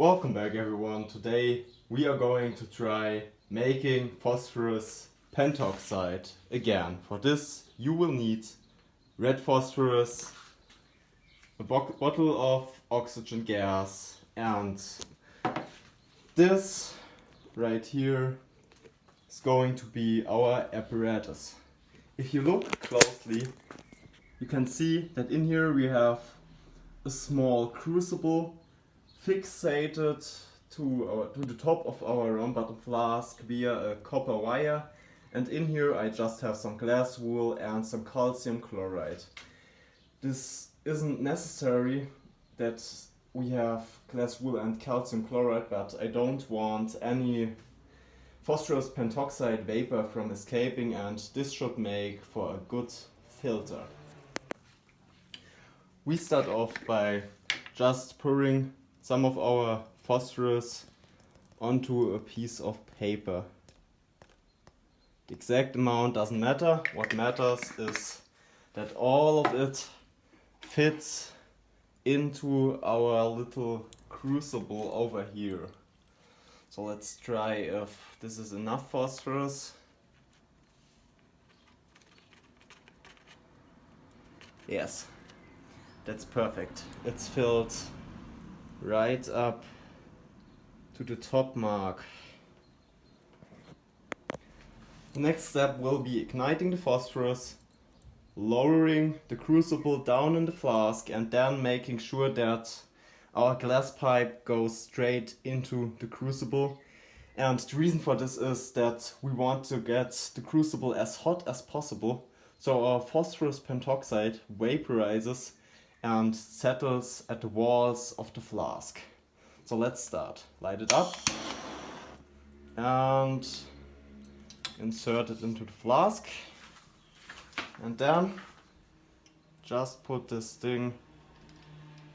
Welcome back everyone. Today we are going to try making phosphorus pentoxide again. For this you will need red phosphorus, a bo bottle of oxygen gas and this right here is going to be our apparatus. If you look closely you can see that in here we have a small crucible fixated to, our, to the top of our round bottom flask via a copper wire and in here I just have some glass wool and some calcium chloride. This isn't necessary that we have glass wool and calcium chloride but I don't want any phosphorus pentoxide vapor from escaping and this should make for a good filter. We start off by just pouring some of our phosphorus onto a piece of paper. The exact amount doesn't matter. What matters is that all of it fits into our little crucible over here. So let's try if this is enough phosphorus. Yes, that's perfect. It's filled right up to the top mark. The next step will be igniting the phosphorus, lowering the crucible down in the flask and then making sure that our glass pipe goes straight into the crucible. And the reason for this is that we want to get the crucible as hot as possible so our phosphorus pentoxide vaporizes and settles at the walls of the flask. So let's start. Light it up and insert it into the flask and then just put this thing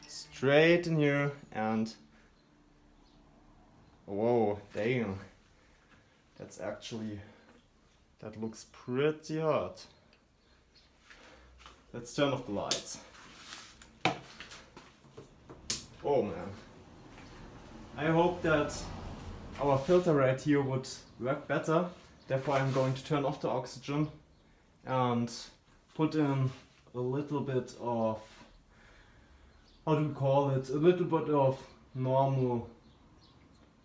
straight in here and whoa damn that's actually that looks pretty hot let's turn off the lights Oh man. I hope that our filter right here would work better. Therefore I'm going to turn off the oxygen and put in a little bit of, how do we call it, a little bit of normal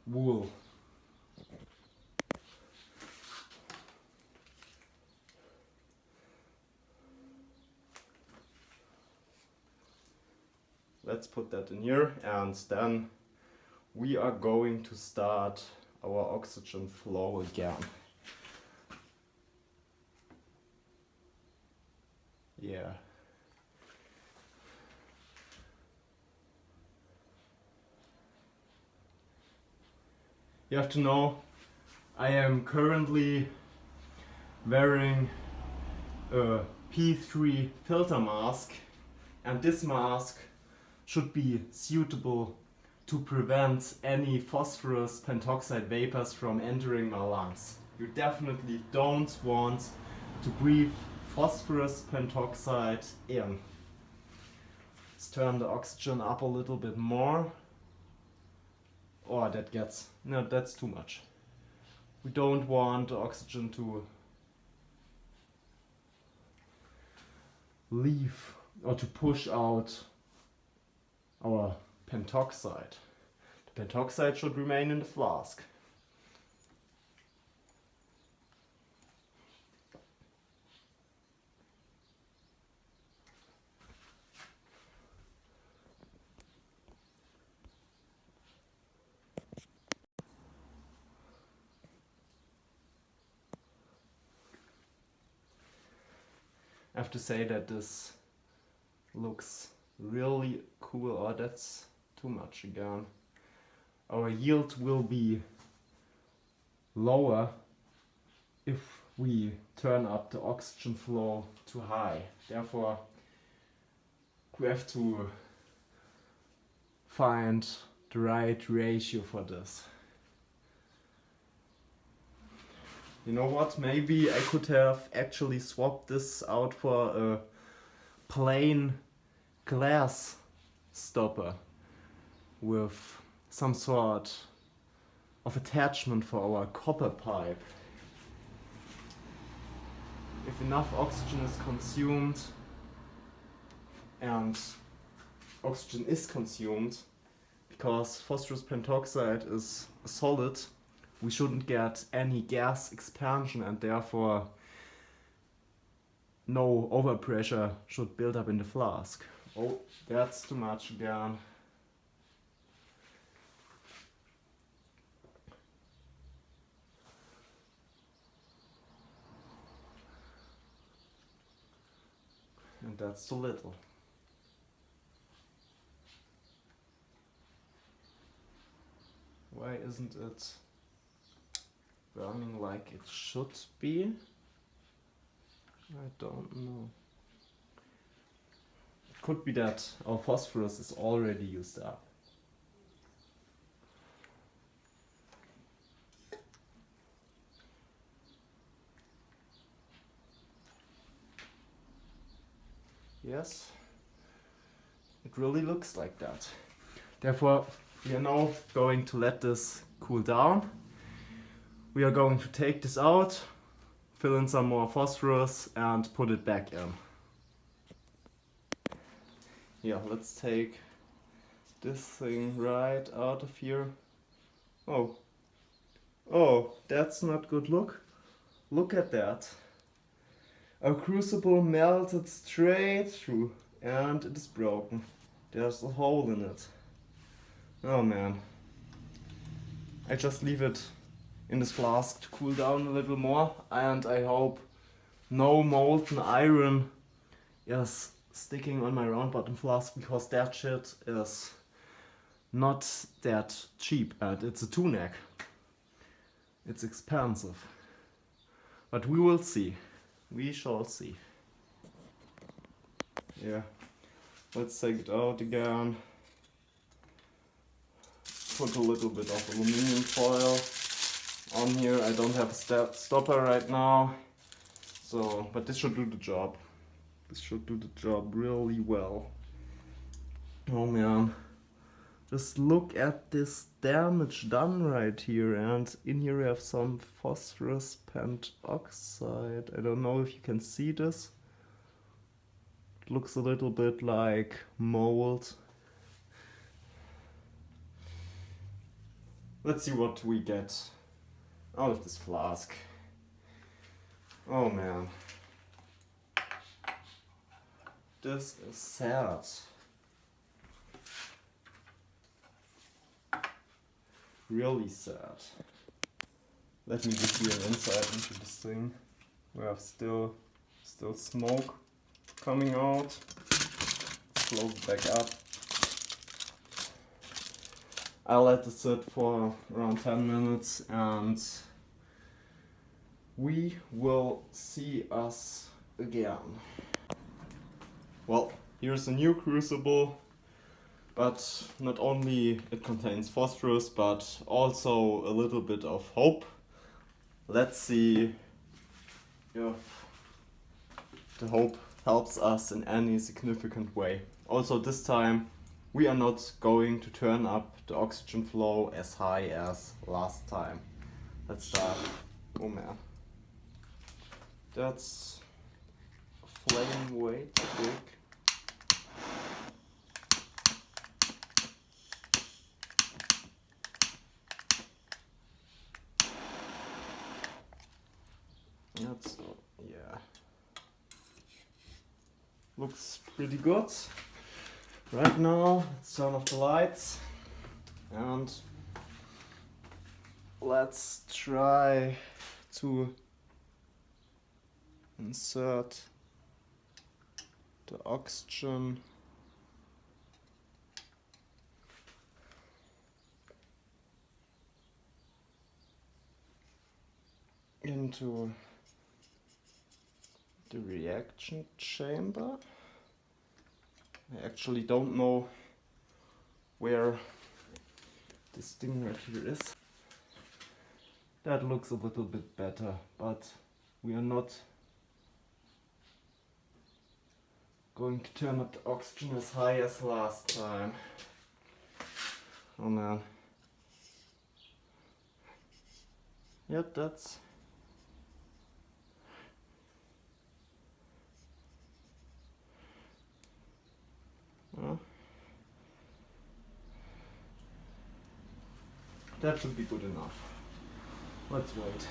wool. Let's put that in here and then we are going to start our oxygen flow again. Yeah. You have to know I am currently wearing a P3 filter mask and this mask should be suitable to prevent any phosphorus pentoxide vapors from entering my lungs. You definitely don't want to breathe phosphorus pentoxide in. Let's turn the oxygen up a little bit more. Oh, that gets, no, that's too much. We don't want the oxygen to leave or to push out our pentoxide. The pentoxide should remain in the flask. I have to say that this looks really cool. Oh, that's too much again. Our yield will be lower if we turn up the oxygen flow too high. Therefore, we have to find the right ratio for this. You know what, maybe I could have actually swapped this out for a plain glass stopper with some sort of attachment for our copper pipe. If enough oxygen is consumed and oxygen is consumed because phosphorus pentoxide is solid we shouldn't get any gas expansion and therefore no overpressure should build up in the flask. Oh, that's too much again. And that's too little. Why isn't it burning like it should be? I don't know. Could be that our phosphorus is already used up. Yes, it really looks like that. Therefore, we are now going to let this cool down. We are going to take this out, fill in some more phosphorus and put it back in. Yeah, let's take this thing right out of here. Oh, oh, that's not good look. Look at that. Our crucible melted straight through and it is broken. There's a hole in it. Oh man. I just leave it in this flask to cool down a little more and I hope no molten iron is sticking on my round bottom flask because that shit is not that cheap and it's a two neck. It's expensive. But we will see. We shall see. Yeah. Let's take it out again. Put a little bit of aluminium foil on here. I don't have a stopper right now. So, but this should do the job. This should do the job really well. Oh man. Just look at this damage done right here and in here we have some phosphorus pentoxide. I don't know if you can see this. It looks a little bit like mold. Let's see what we get out of this flask. Oh man. This is sad. Really sad. Let me give you an insight into this thing. We have still still smoke coming out. Close back up. I'll let it sit for around 10 minutes and we will see us again. Well, here's a new crucible, but not only it contains phosphorus, but also a little bit of hope. Let's see if the hope helps us in any significant way. Also this time we are not going to turn up the oxygen flow as high as last time. Let's start. Oh man. That's flame way too big. That's, yeah. Looks pretty good. Right now, let's turn off the lights and let's try to insert the oxygen into the reaction chamber. I actually don't know where this thing right here is. That looks a little bit better, but we are not going to turn up the oxygen as high as last time. Oh man. Yep, that's That should be good enough. Let's wait.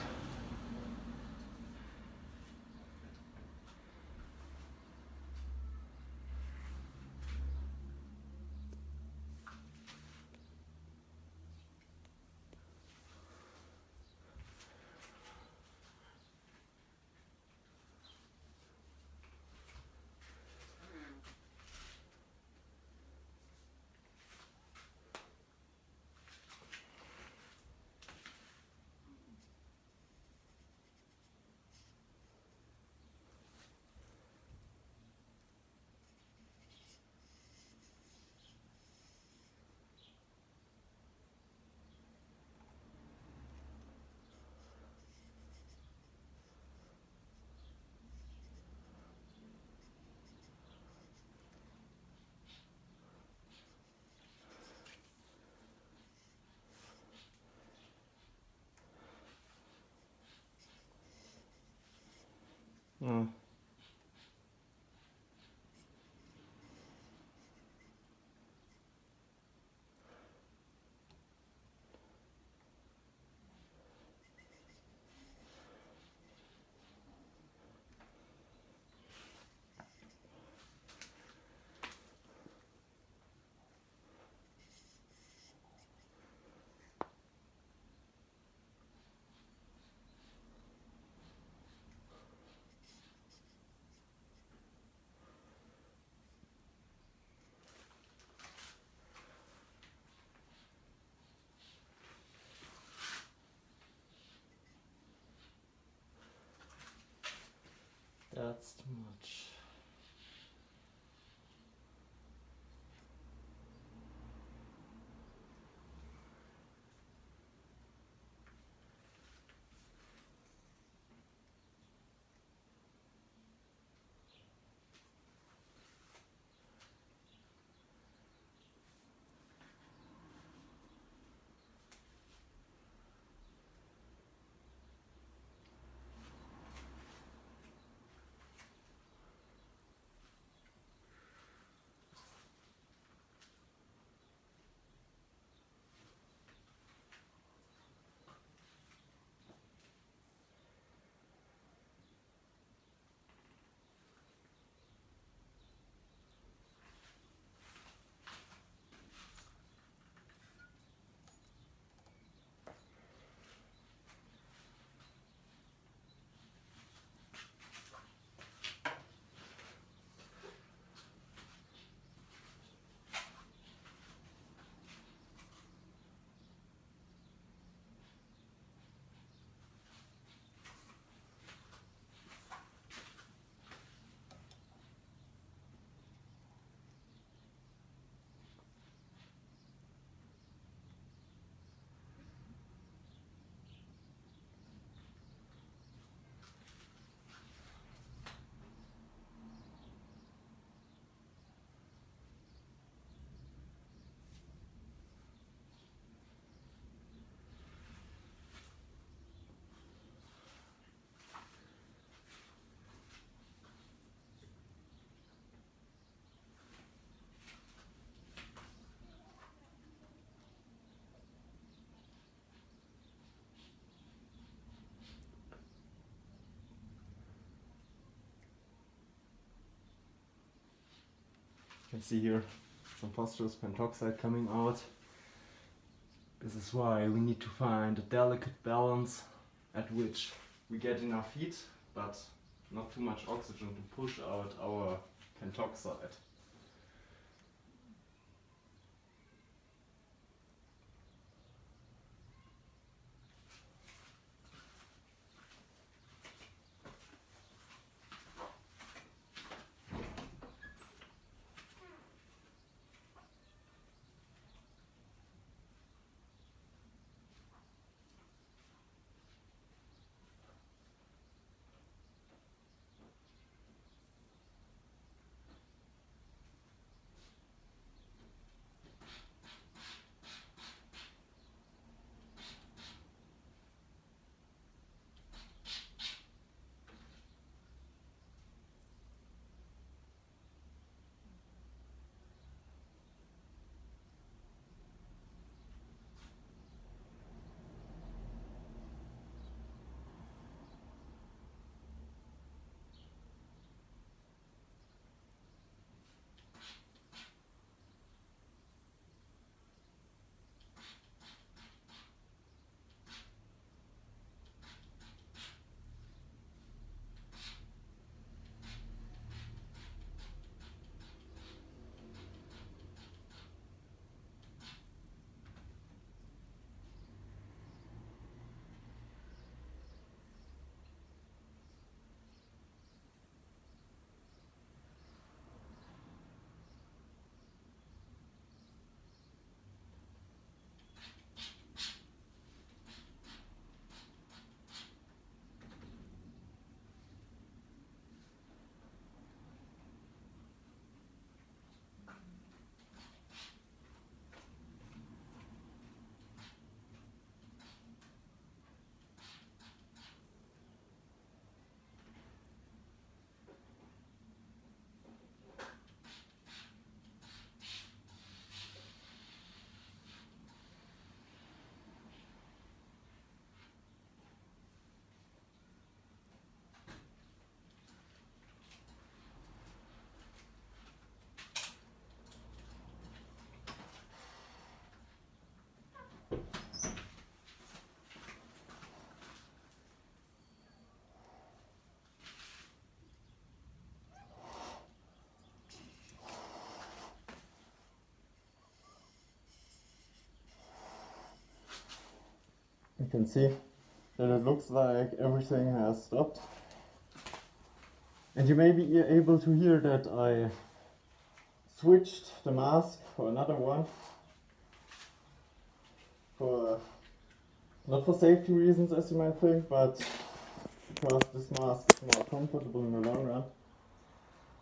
Oh. That's You can see here some phosphorus pentoxide coming out. This is why we need to find a delicate balance at which we get enough heat but not too much oxygen to push out our pentoxide. You can see that it looks like everything has stopped. And you may be able to hear that I switched the mask for another one. For not for safety reasons as you might think, but because this mask is more comfortable in the long run.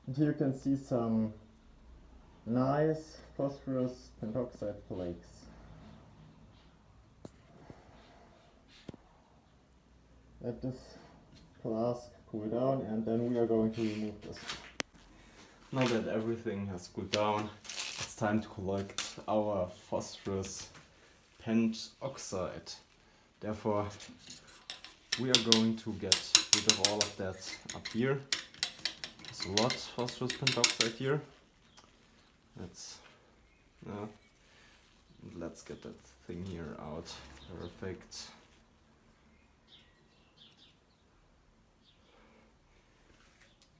And here you can see some nice phosphorus pentoxide flakes. Let this flask cool down and then we are going to remove this. Now that everything has cooled down, it's time to collect our phosphorus pentoxide. Therefore, we are going to get rid of all of that up here. There's a lot of phosphorus pentoxide here. Let's, uh, let's get that thing here out. Perfect.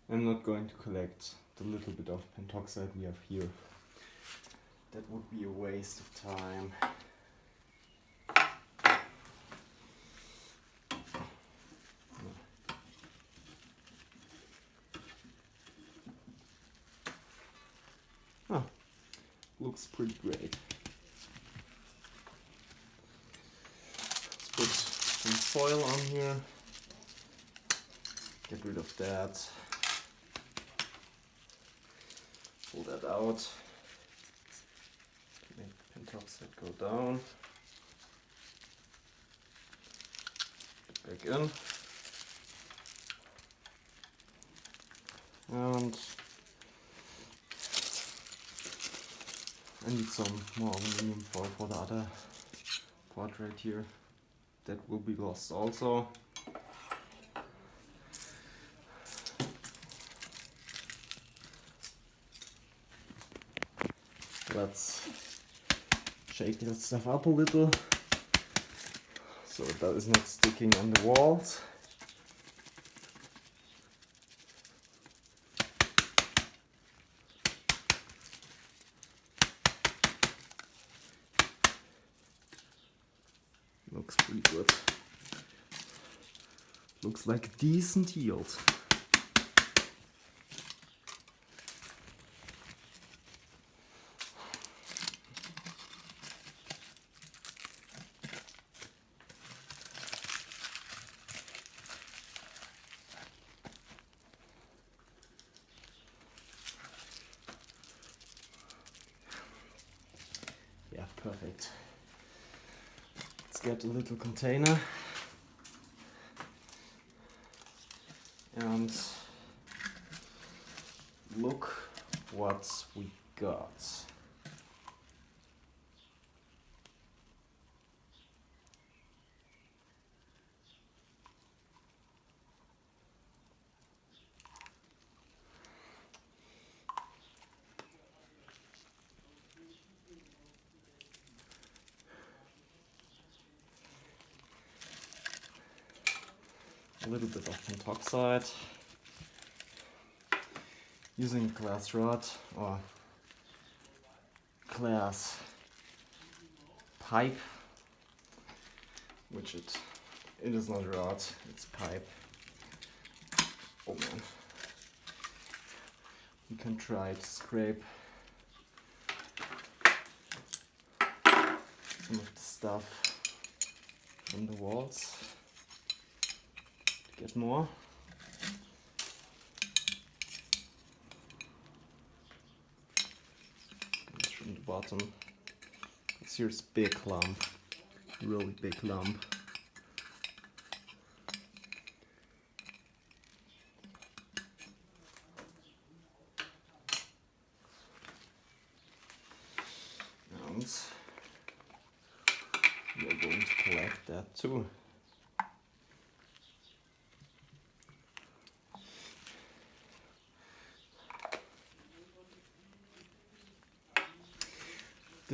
I'm not going to collect the little bit of pentoxide we have here. That would be a waste of time. Ah, looks pretty great. Let's put some foil on here. Get rid of that. Pull that out. Make pentoxide go down. Back in. And I need some more aluminum foil for the other part right here. That will be lost also. Let's shake that stuff up a little so that is not sticking on the walls. Looks pretty good. Looks like decent yield. Yeah, perfect. Let's get a little container. And look what we got. a little of pentoxide using glass rod or glass pipe which it it is not rod it's pipe. Oh man. You can try to scrape some of the stuff from the walls get more. It's from the bottom. It's here's big lump, really big lump. And we are going to collect that too.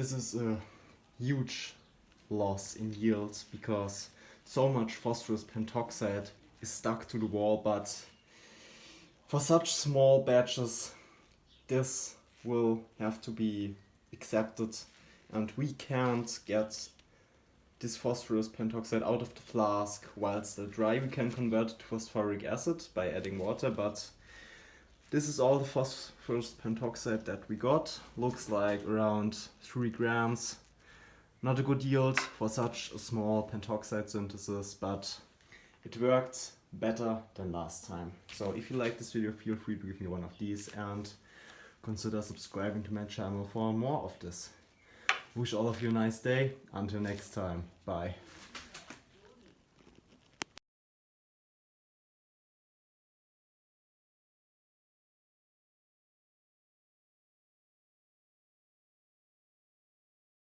This is a huge loss in yields because so much phosphorus pentoxide is stuck to the wall but for such small batches this will have to be accepted and we can't get this phosphorus pentoxide out of the flask while still dry. We can convert it to phosphoric acid by adding water, but this is all the phosphorus pentoxide that we got. Looks like around 3 grams. Not a good yield for such a small pentoxide synthesis, but it worked better than last time. So if you like this video, feel free to give me one of these and consider subscribing to my channel for more of this. Wish all of you a nice day. Until next time. Bye.